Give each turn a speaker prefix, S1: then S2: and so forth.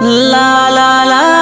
S1: la la la.